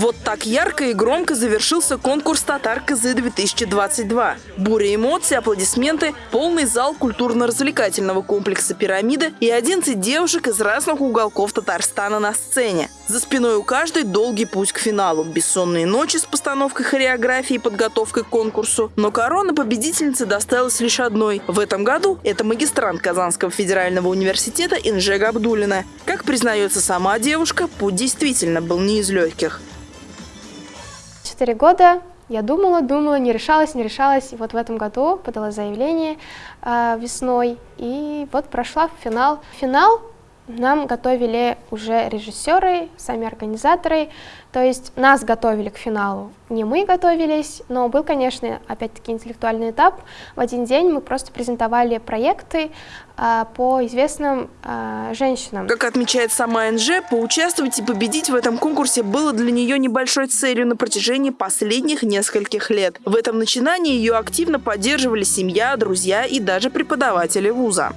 Вот так ярко и громко завершился конкурс «Татар КЗ-2022». Буря эмоций, аплодисменты, полный зал культурно-развлекательного комплекса «Пирамида» и 11 девушек из разных уголков Татарстана на сцене. За спиной у каждой долгий путь к финалу, бессонные ночи с постановкой хореографии и подготовкой к конкурсу. Но корона победительницы досталась лишь одной. В этом году это магистрант Казанского федерального университета Инжега Абдулина. Как признается сама девушка, путь действительно был не из легких. Четыре года я думала, думала, не решалась, не решалась. И вот в этом году подала заявление э, весной. И вот прошла финал. Финал нам готовили уже режиссеры, сами организаторы, то есть нас готовили к финалу. Не мы готовились, но был, конечно, опять-таки интеллектуальный этап. В один день мы просто презентовали проекты а, по известным а, женщинам. Как отмечает сама НЖ, поучаствовать и победить в этом конкурсе было для нее небольшой целью на протяжении последних нескольких лет. В этом начинании ее активно поддерживали семья, друзья и даже преподаватели вуза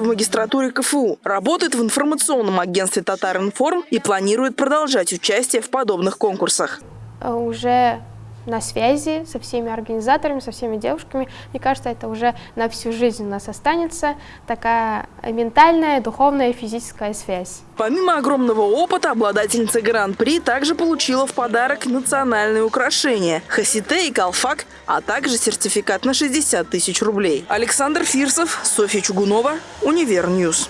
в магистратуре КФУ, работает в информационном агентстве «Татаринформ» и планирует продолжать участие в подобных конкурсах. Э, уже на связи со всеми организаторами, со всеми девушками. Мне кажется, это уже на всю жизнь у нас останется такая ментальная, духовная и физическая связь. Помимо огромного опыта, обладательница Гран-при также получила в подарок национальные украшения – хасите и калфак, а также сертификат на 60 тысяч рублей. Александр Фирсов, Софья Чугунова, Univer News.